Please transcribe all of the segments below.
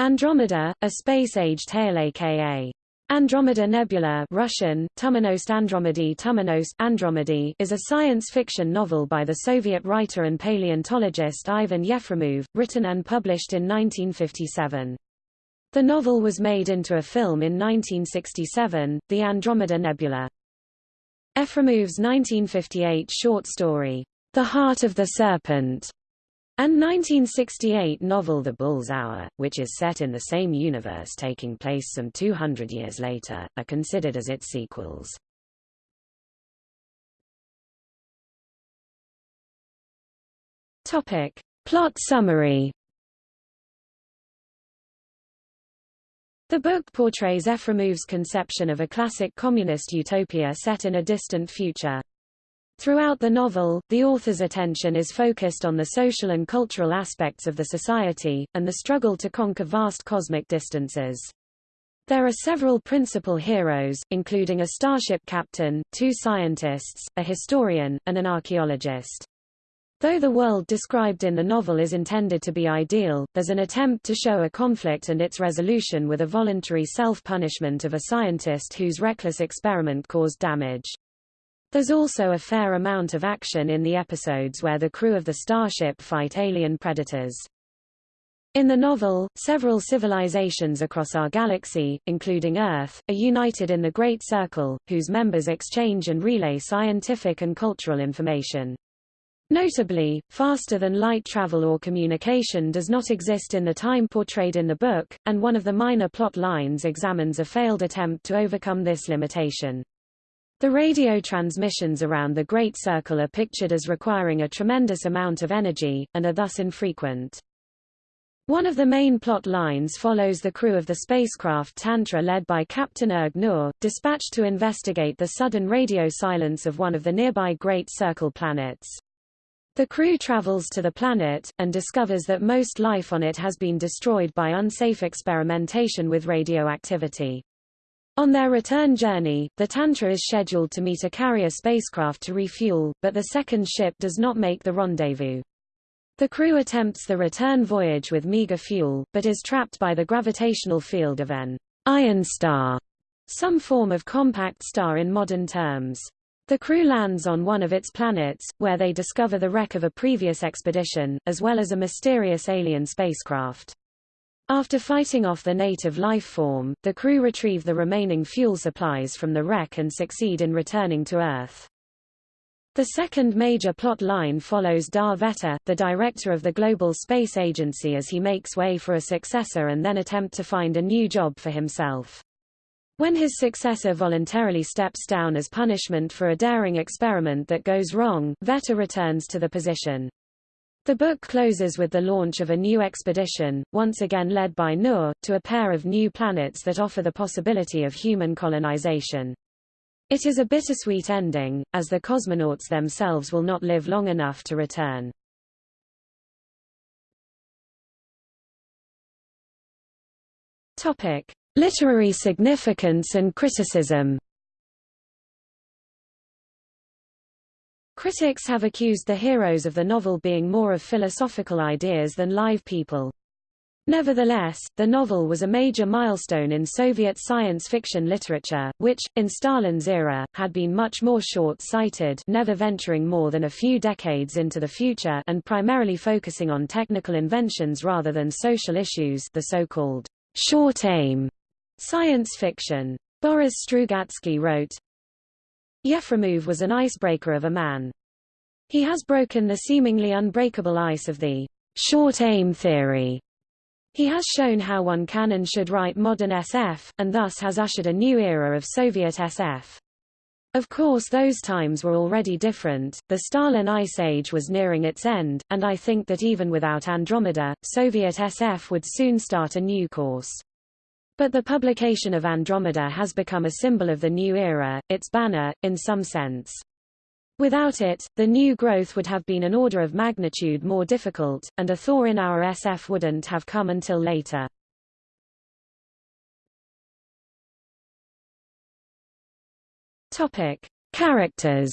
Andromeda, a space-age tale aka Andromeda Nebula Russian, Tumanost Andromedy Tumanos, Andromedy is a science fiction novel by the Soviet writer and paleontologist Ivan Yefremov, written and published in 1957. The novel was made into a film in 1967, The Andromeda Nebula. Yefremov's 1958 short story, The Heart of the Serpent, and 1968 novel The Bull's Hour, which is set in the same universe taking place some 200 years later, are considered as its sequels. Topic. Plot summary The book portrays Yefremov's conception of a classic communist utopia set in a distant future. Throughout the novel, the author's attention is focused on the social and cultural aspects of the society, and the struggle to conquer vast cosmic distances. There are several principal heroes, including a starship captain, two scientists, a historian, and an archaeologist. Though the world described in the novel is intended to be ideal, there's an attempt to show a conflict and its resolution with a voluntary self-punishment of a scientist whose reckless experiment caused damage. There's also a fair amount of action in the episodes where the crew of the starship fight alien predators. In the novel, several civilizations across our galaxy, including Earth, are united in the Great Circle, whose members exchange and relay scientific and cultural information. Notably, faster-than-light travel or communication does not exist in the time portrayed in the book, and one of the minor plot lines examines a failed attempt to overcome this limitation. The radio transmissions around the Great Circle are pictured as requiring a tremendous amount of energy, and are thus infrequent. One of the main plot lines follows the crew of the spacecraft Tantra led by Captain Erg Nur, dispatched to investigate the sudden radio silence of one of the nearby Great Circle planets. The crew travels to the planet, and discovers that most life on it has been destroyed by unsafe experimentation with radioactivity. On their return journey, the Tantra is scheduled to meet a carrier spacecraft to refuel, but the second ship does not make the rendezvous. The crew attempts the return voyage with meager fuel, but is trapped by the gravitational field of an iron star, some form of compact star in modern terms. The crew lands on one of its planets, where they discover the wreck of a previous expedition, as well as a mysterious alien spacecraft. After fighting off the native life form, the crew retrieve the remaining fuel supplies from the wreck and succeed in returning to Earth. The second major plot line follows Dar Vetter, the director of the Global Space Agency as he makes way for a successor and then attempt to find a new job for himself. When his successor voluntarily steps down as punishment for a daring experiment that goes wrong, Vetter returns to the position. The book closes with the launch of a new expedition, once again led by Nur, to a pair of new planets that offer the possibility of human colonization. It is a bittersweet ending, as the cosmonauts themselves will not live long enough to return. Topic: Literary significance and criticism. Critics have accused the heroes of the novel being more of philosophical ideas than live people. Nevertheless, the novel was a major milestone in Soviet science fiction literature, which, in Stalin's era, had been much more short-sighted never venturing more than a few decades into the future and primarily focusing on technical inventions rather than social issues the so-called short aim science fiction. Boris Strugatsky wrote, Yefremov was an icebreaker of a man. He has broken the seemingly unbreakable ice of the short aim theory. He has shown how one can and should write modern SF, and thus has ushered a new era of Soviet SF. Of course those times were already different, the Stalin Ice Age was nearing its end, and I think that even without Andromeda, Soviet SF would soon start a new course. But the publication of Andromeda has become a symbol of the new era, its banner, in some sense. Without it, the new growth would have been an order of magnitude more difficult, and a thaw in our SF wouldn't have come until later. Topic: Characters.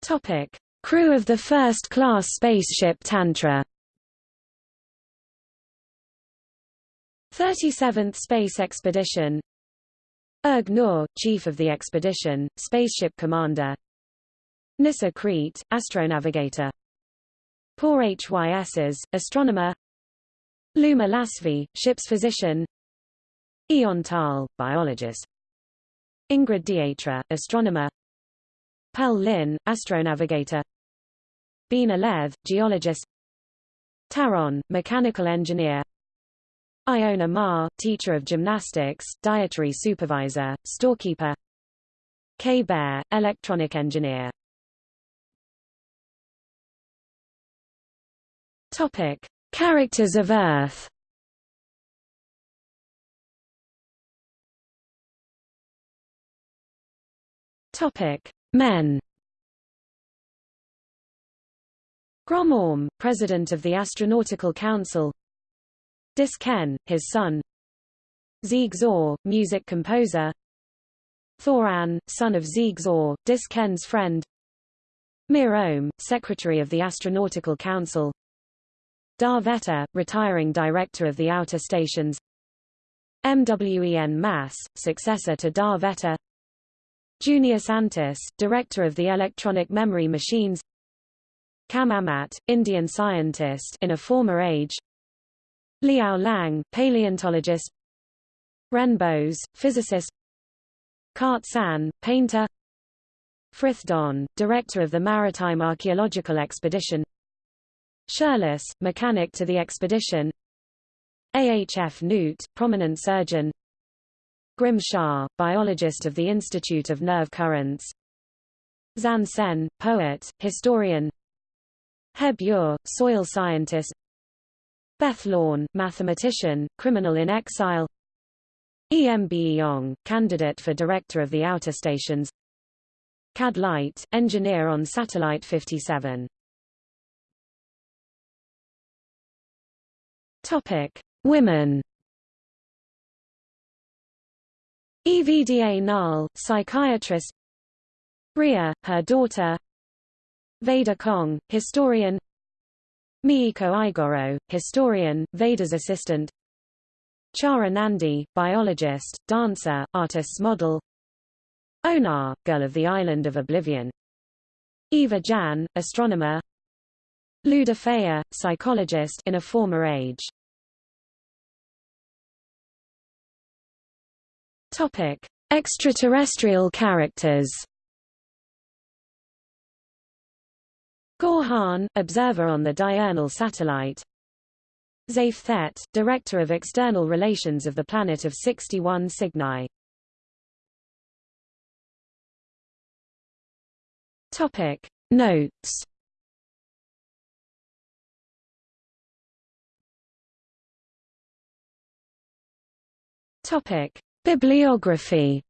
Topic: Crew of the first-class spaceship Tantra. 37th Space Expedition. Erg Nur, Chief of the Expedition, Spaceship Commander. Nissa Crete, Astronavigator. Poor Hys's, Astronomer. Luma Lasvi, Ship's Physician. Eon Tal, Biologist. Ingrid Dietra, Astronomer. Pel Lin, Astronavigator Bina Lev, Geologist Taron, Mechanical Engineer Iona Ma, Teacher of Gymnastics, Dietary Supervisor, Storekeeper K. Bear, Electronic Engineer Topic. Characters of Earth Topic: Men. Grom Orm, President of the Astronautical Council. Dis Ken, his son. Zeeg Zor, music composer. Thoran, son of Zeeg Zor, Dis Ken's friend. Mir Ohm, Secretary of the Astronautical Council. Dar Vetter, retiring director of the outer stations. Mven Mas, successor to Dar Vetter. Junius Antis, director of the electronic memory machines. Kam Amat, Indian scientist in a former age. Liao Lang, paleontologist. Ren Bose, physicist. Kart San, painter. Frith Don, director of the Maritime Archaeological Expedition. Shirless, mechanic to the expedition. AHF Newt, prominent surgeon. Grim Shah, biologist of the Institute of Nerve Currents. Zan Sen, poet, historian Heb Ur, soil scientist. Beth Lorne, mathematician, criminal in exile. E.M. Beong, candidate for director of the outer stations. Cad Light, engineer on Satellite 57 Topic. Women. Evda Nal, psychiatrist. Bria, her daughter Veda Kong, historian Miiko Igoro, historian, Veda's assistant Chara Nandi, biologist, dancer, artist's model Onar, girl of the island of Oblivion Eva Jan, astronomer Luda psychologist in a former age Topic. Extraterrestrial characters Gorhan, observer on the diurnal satellite Zayf Thet, Director of External Relations of the planet of 61 Cygni Topic. Notes Topic. Bibliography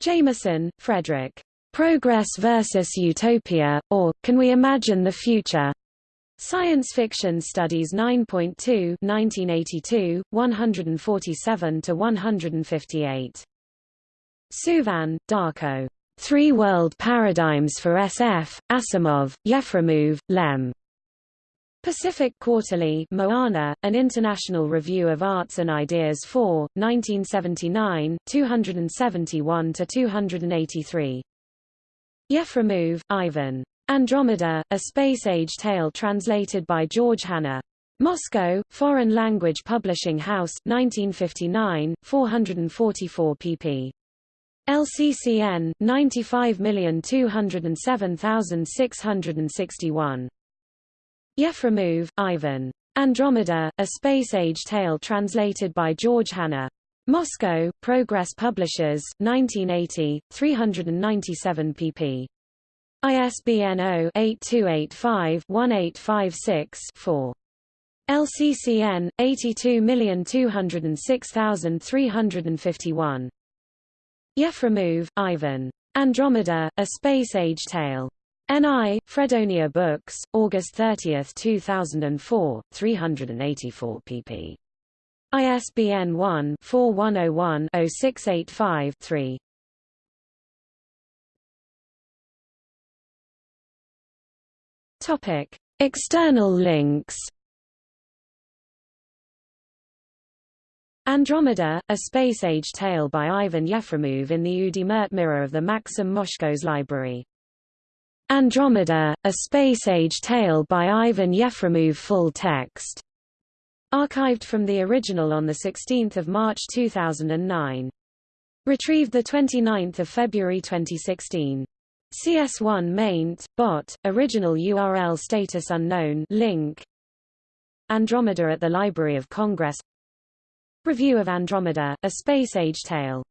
Jameson, Fredric. Progress versus Utopia, or, Can We Imagine the Future? Science Fiction Studies 9.2 1982, 147-158. Suvin, Darko. Three World Paradigms for SF, Asimov, Yefremov, Lem. Pacific Quarterly Moana, An International Review of Arts and Ideas 4, 1979, 271-283. Yefremov, Ivan. Andromeda, A Space-Age Tale translated by George Hanna. Moscow, Foreign Language Publishing House, 1959, 444 pp. LCCN, 95207661. Yefremov, Ivan. Andromeda, A Space-Age Tale translated by George Hanna. Moscow, Progress Publishers, 1980, 397 pp. ISBN 0-8285-1856-4. LCCN 82206351. Yefremov, Ivan. Andromeda: A Space Age Tale. N.I., Fredonia Books, August 30, 2004, 384 pp. ISBN 1-4101-0685-3. Topic: External links. Andromeda, a space-age tale by Ivan Yefremov in the Udmurt Mirror of the Maxim Moshkov's Library. Andromeda, a space-age tale by Ivan Yefremov full text Archived from the original on 16 March 2009. Retrieved 29 February 2016. CS1 maint, bot, original URL status unknown link Andromeda at the Library of Congress Review of Andromeda, A Space Age Tale